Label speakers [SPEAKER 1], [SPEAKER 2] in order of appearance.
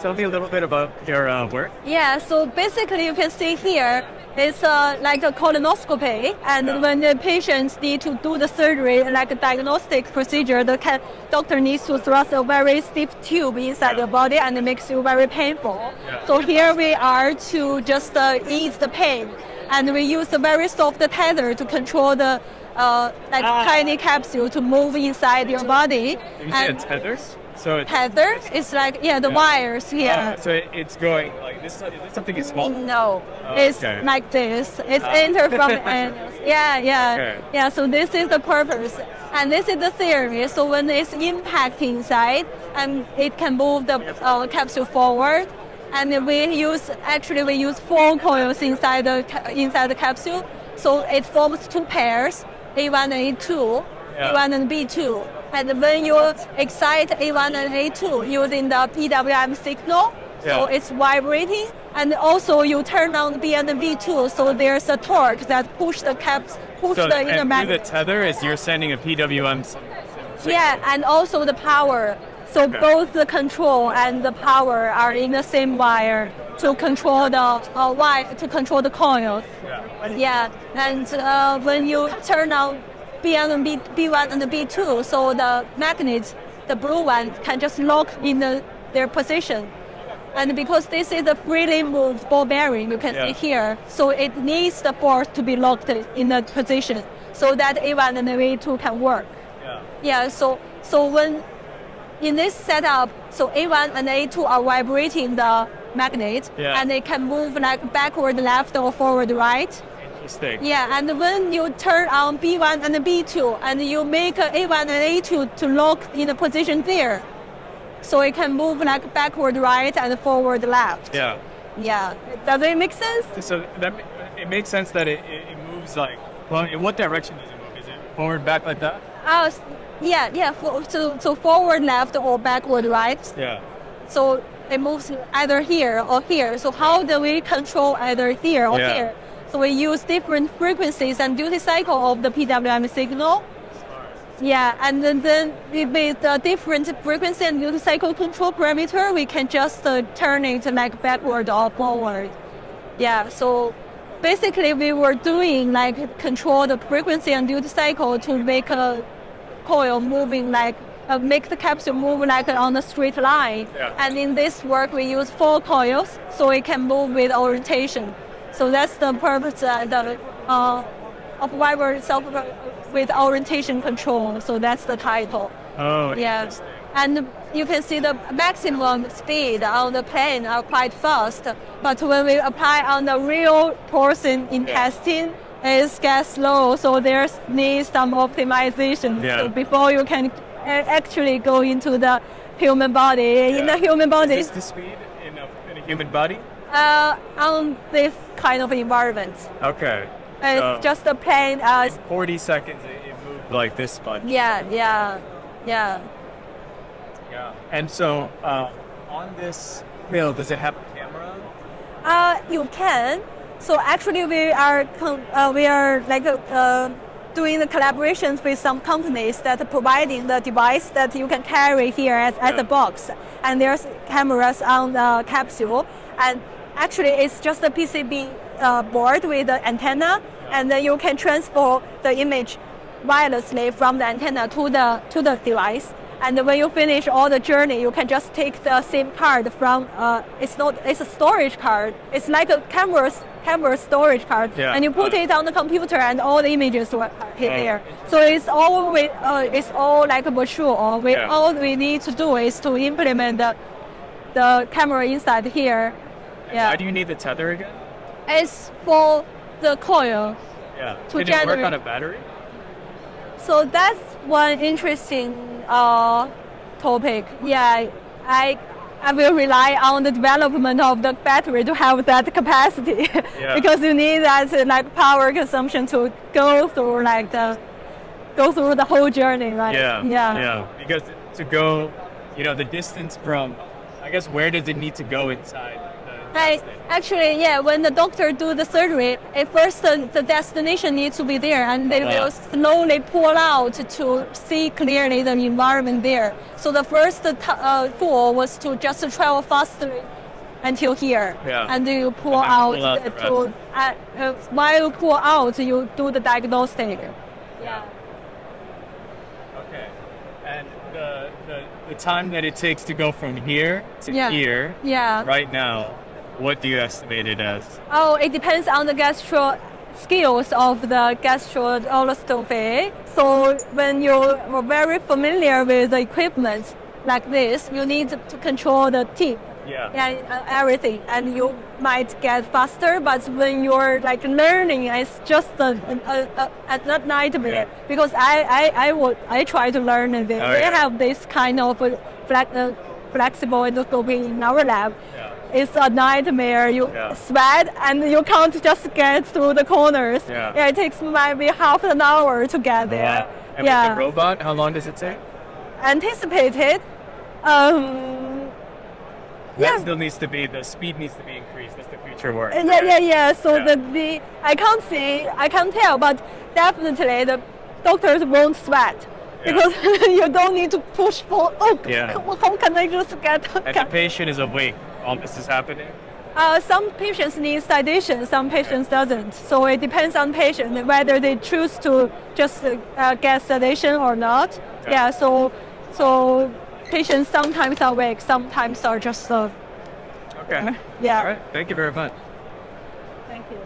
[SPEAKER 1] tell me a little bit about your uh, work?
[SPEAKER 2] Yeah, so basically you can see here, it's uh, like a colonoscopy, and
[SPEAKER 1] Yeah.
[SPEAKER 2] when the patients need to do the surgery, like a diagnostic procedure, the ca- doctor needs to thrust a very stiff tube inside
[SPEAKER 1] Yeah.
[SPEAKER 2] the body, and it makes you very painful.
[SPEAKER 1] Yeah.
[SPEAKER 2] So here we are to just uh, ease the pain, and we use a very soft tether to control the uh, like
[SPEAKER 1] Ah.
[SPEAKER 2] tiny capsule to move inside your body.
[SPEAKER 1] You
[SPEAKER 2] And
[SPEAKER 1] tethers? So it's,
[SPEAKER 2] tether is like yeah the
[SPEAKER 1] Yeah.
[SPEAKER 2] wires here.
[SPEAKER 1] uh, so it- it's going like this. Is this something is small?
[SPEAKER 2] No,
[SPEAKER 1] Oh,
[SPEAKER 2] it's
[SPEAKER 1] okay.
[SPEAKER 2] like this. It's
[SPEAKER 1] Ah.
[SPEAKER 2] enter from the anus. Yeah, yeah,
[SPEAKER 1] Okay.
[SPEAKER 2] yeah. So this is the purpose, and this is the theory. So when it's impact inside, and it can move the uh, capsule forward, and we use actually we use four coils inside the inside the capsule, so it forms two pairs, A1 and A2,
[SPEAKER 1] Yeah.
[SPEAKER 2] A1 and B2. And when you excite A1 and A2 using the PWM signal, so it's vibrating, and also you turn on B and B2, so there's a torque that push the caps, push
[SPEAKER 1] So
[SPEAKER 2] the inner
[SPEAKER 1] through the tether is you're sending a PWM. s-
[SPEAKER 2] Yeah, and also the power. So
[SPEAKER 1] Okay.
[SPEAKER 2] both the control and the power are in the same wire to control the uh, wire to control the coils.
[SPEAKER 1] Yeah.
[SPEAKER 2] Yeah, and uh, when you turn on B1 and B, B1 and B2, so the magnet, the blue one, can just lock in the, their position. And because this is a freely moved ball bearing, you can
[SPEAKER 1] Yeah.
[SPEAKER 2] see here, so it needs the force to be locked in the position so that A1 and A2 can work.
[SPEAKER 1] Yeah.
[SPEAKER 2] Yeah, so so when in this setup, so A1 and A2 are vibrating the magnet,
[SPEAKER 1] Yeah.
[SPEAKER 2] and they can move like backward, left, or forward, right.
[SPEAKER 1] Interesting.
[SPEAKER 2] Yeah, and when you turn on B1 and B2, and you make uh, A1 and A2 to lock in the position there, so it can move like backward, right, and forward, left.
[SPEAKER 1] Yeah.
[SPEAKER 2] Yeah, does it make sense?
[SPEAKER 1] So that it makes sense that it, it, moves like. Well, in what direction does it move? Is it forward, back like that?
[SPEAKER 2] Uh, yeah, yeah. For, so, so forward, left, or backward, right.
[SPEAKER 1] Yeah.
[SPEAKER 2] So it moves either here or here. So how do we control either here or
[SPEAKER 1] Yeah.
[SPEAKER 2] here? So we use different frequencies and duty cycle of the PWM signal. Yeah, and then, then with the different frequency and duty cycle control parameter, we can just uh, turn it like backward or forward. Yeah, so basically we were doing like control the frequency and duty cycle to make a coil moving like uh, make the capsule move like on a straight line.
[SPEAKER 1] Yeah.
[SPEAKER 2] And in this work, we use four coils so it can move with orientation. So that's the purpose uh, the, uh, of why we're self with orientation control. So that's the title.
[SPEAKER 1] Oh.
[SPEAKER 2] Yeah. And you can see the maximum speed on the plane are quite fast, but when we apply on the real person intestine, it gets slow, so there's needs some optimization.
[SPEAKER 1] Yeah.
[SPEAKER 2] So before you can actually go into the human body, in the human body,
[SPEAKER 1] Is this the speed in a, in a human body?
[SPEAKER 2] Uh, on this kind of environment,
[SPEAKER 1] Okay.
[SPEAKER 2] it's
[SPEAKER 1] So,
[SPEAKER 2] just a plane. Uh,
[SPEAKER 1] 40 seconds it, moved like this much.
[SPEAKER 2] yeah, yeah, yeah.
[SPEAKER 1] Yeah. And so uh, on this bill, does it have a camera?
[SPEAKER 2] Uh, you can. So actually, we are uh, we are like uh, doing the collaborations with some companies that are providing the device that you can carry here as, as
[SPEAKER 1] Yeah.
[SPEAKER 2] a box, and there's cameras on the capsule, and actually it's just a PCB uh, board with the antenna, and then you can transfer the image wirelessly from the antenna to the to the device. And when you finish all the journey, you can just take the SIM card from. Uh, it's not. It's a storage card. It's like a camera camera storage card,
[SPEAKER 1] Yeah.
[SPEAKER 2] and you put it on the computer, and all the images were hit there. So it's all with. Uh, it's all like virtual. We,
[SPEAKER 1] Yeah.
[SPEAKER 2] All we need to do is to implement the the camera inside here. Yeah.
[SPEAKER 1] Why do you need the tether again?
[SPEAKER 2] It's for the coil.
[SPEAKER 1] Yeah.
[SPEAKER 2] To
[SPEAKER 1] Can it work
[SPEAKER 2] generate-
[SPEAKER 1] on a battery?
[SPEAKER 2] So that's one interesting uh, topic. Yeah, I I will rely on the development of the battery to have that capacity
[SPEAKER 1] Yeah.
[SPEAKER 2] because you need that uh, like power consumption to go through like the go through the whole journey, right?
[SPEAKER 1] Yeah.
[SPEAKER 2] Yeah.
[SPEAKER 1] Yeah. Because to go, you know, the distance from, I guess, where does it need to go inside
[SPEAKER 2] I, actually, yeah, when the doctor do the surgery, at first the, the destination needs to be there, and they
[SPEAKER 1] Yeah.
[SPEAKER 2] will slowly pull out to see clearly the environment there. So the first t- uh, tool was to just travel faster until here,
[SPEAKER 1] Yeah.
[SPEAKER 2] and then you pull
[SPEAKER 1] And
[SPEAKER 2] out
[SPEAKER 1] pull out the
[SPEAKER 2] to uh, uh, while you pull out, you do the diagnostic. Yeah.
[SPEAKER 1] Okay. And the, the the time that it takes to go from here to
[SPEAKER 2] Yeah.
[SPEAKER 1] here
[SPEAKER 2] Yeah.
[SPEAKER 1] right now, what do you estimate it as?
[SPEAKER 2] Oh, it depends on the gastro skills of the gastroscopy. So when you're very familiar with the equipment like this, you need to control the tip
[SPEAKER 1] Yeah.
[SPEAKER 2] and uh, everything, and you might get faster. But when you're like learning, it's just a, a, a, a nightmare
[SPEAKER 1] Yeah.
[SPEAKER 2] because I I I would I try to learn and they,
[SPEAKER 1] Oh,
[SPEAKER 2] they
[SPEAKER 1] yeah.
[SPEAKER 2] have this kind of flex, uh, flexible endoscopy in our lab.
[SPEAKER 1] Yeah.
[SPEAKER 2] It's a nightmare. You
[SPEAKER 1] Yeah.
[SPEAKER 2] sweat and you can't just get through the corners.
[SPEAKER 1] Yeah.
[SPEAKER 2] it takes maybe half an hour to get there.
[SPEAKER 1] Wow. And
[SPEAKER 2] yeah,
[SPEAKER 1] with the robot, how long does it take?
[SPEAKER 2] anticipated. Um,
[SPEAKER 1] That
[SPEAKER 2] Yeah.
[SPEAKER 1] still needs to be the speed needs to be increased. That's the future work.
[SPEAKER 2] yeah, yeah, yeah. So
[SPEAKER 1] Yeah.
[SPEAKER 2] the, the I can't see, I can't tell, but definitely the doctors won't sweat.
[SPEAKER 1] Yeah.
[SPEAKER 2] Because you don't need to push for. Oh,
[SPEAKER 1] Yeah.
[SPEAKER 2] how how can I just get?
[SPEAKER 1] And the patient is awake while this is happening.
[SPEAKER 2] Uh, some patients need sedation, some patients doesn't. So it depends on patient whether they choose to just uh, get sedation or not.
[SPEAKER 1] Yeah.
[SPEAKER 2] Yeah. So so patients sometimes are awake, sometimes are just. Uh,
[SPEAKER 1] Okay.
[SPEAKER 2] yeah.
[SPEAKER 1] All right. Thank you very much.
[SPEAKER 2] Thank you.